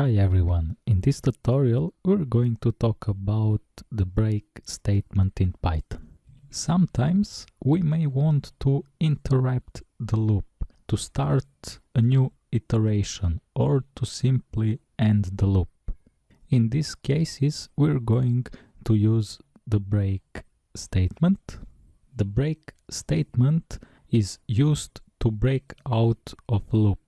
Hi everyone, in this tutorial we're going to talk about the break statement in Python. Sometimes we may want to interrupt the loop to start a new iteration or to simply end the loop. In these cases we're going to use the break statement. The break statement is used to break out of a loop.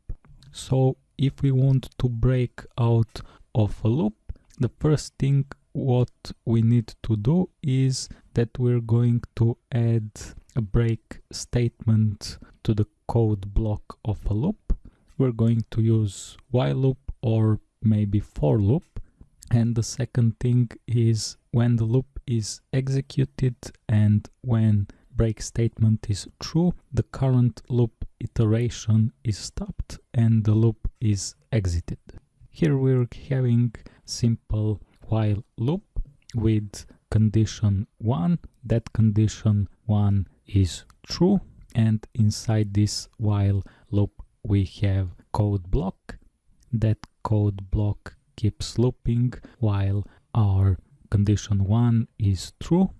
So if we want to break out of a loop, the first thing what we need to do is that we're going to add a break statement to the code block of a loop. We're going to use while loop or maybe for loop. And the second thing is when the loop is executed and when break statement is true, the current loop iteration is stopped and the loop is exited. Here we're having simple while loop with condition 1. That condition 1 is true and inside this while loop we have code block. That code block keeps looping while our condition 1 is true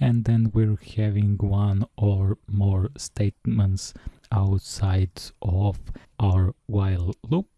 and then we're having one or more statements outside of our while loop.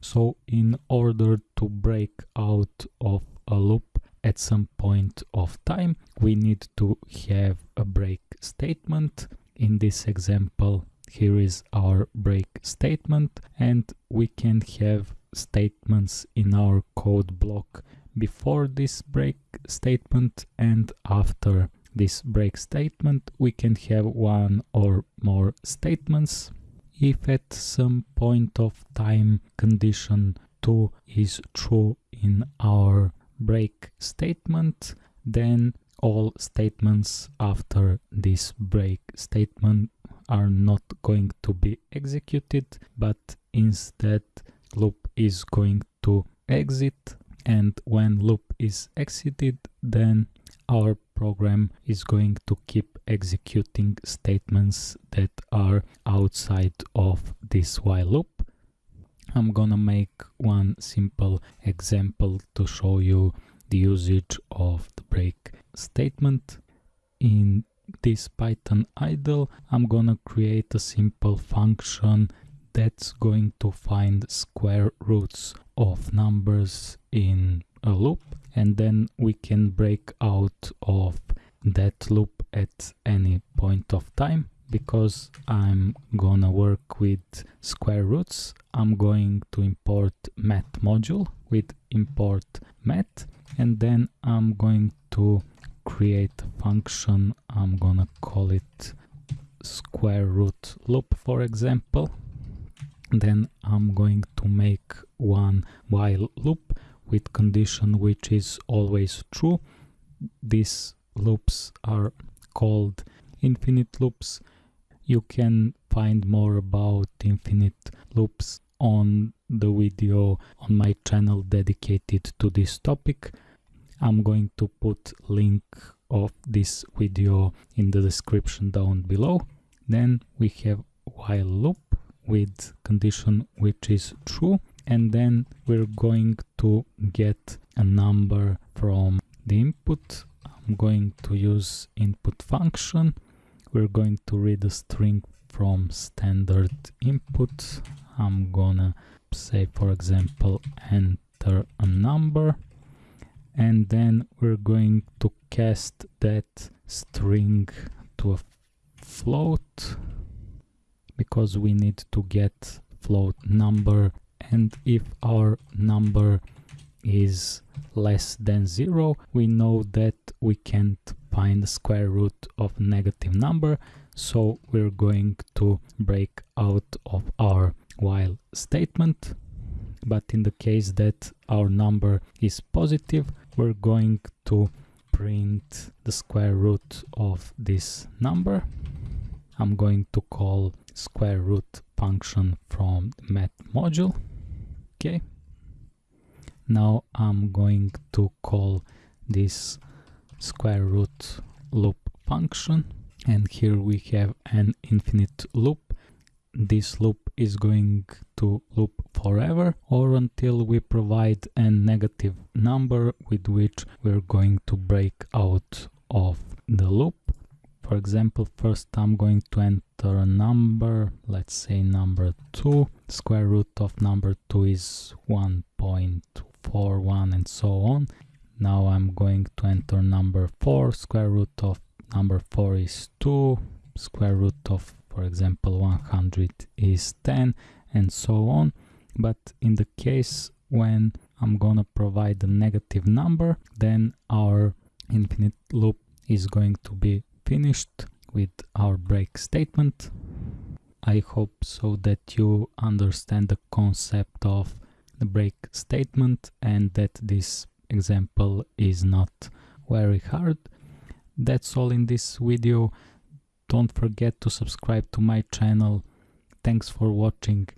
So in order to break out of a loop at some point of time, we need to have a break statement. In this example, here is our break statement and we can have statements in our code block before this break statement and after this break statement we can have one or more statements. If at some point of time condition 2 is true in our break statement then all statements after this break statement are not going to be executed but instead loop is going to exit. And when loop is exited then our program is going to keep executing statements that are outside of this while loop. I'm gonna make one simple example to show you the usage of the break statement. In this Python idle, I'm gonna create a simple function that's going to find square roots of numbers in a loop and then we can break out of that loop at any point of time because I'm gonna work with square roots. I'm going to import math module with import math and then I'm going to create a function. I'm gonna call it square root loop for example. Then I'm going to make one while loop with condition which is always true. These loops are called infinite loops. You can find more about infinite loops on the video on my channel dedicated to this topic. I'm going to put link of this video in the description down below. Then we have while loop with condition which is true and then we're going to get a number from the input. I'm going to use input function. We're going to read a string from standard input. I'm gonna say for example enter a number. And then we're going to cast that string to a float because we need to get float number and if our number is less than zero we know that we can't find the square root of negative number. So we're going to break out of our while statement. But in the case that our number is positive we're going to print the square root of this number. I'm going to call square root function from math module okay now I'm going to call this square root loop function and here we have an infinite loop this loop is going to loop forever or until we provide a negative number with which we're going to break out of the loop. For example, first I'm going to enter a number, let's say number 2. Square root of number 2 is 1.41 and so on. Now I'm going to enter number 4. Square root of number 4 is 2. Square root of for example 100 is 10 and so on but in the case when I'm gonna provide a negative number then our infinite loop is going to be finished with our break statement. I hope so that you understand the concept of the break statement and that this example is not very hard. That's all in this video. Don't forget to subscribe to my channel. Thanks for watching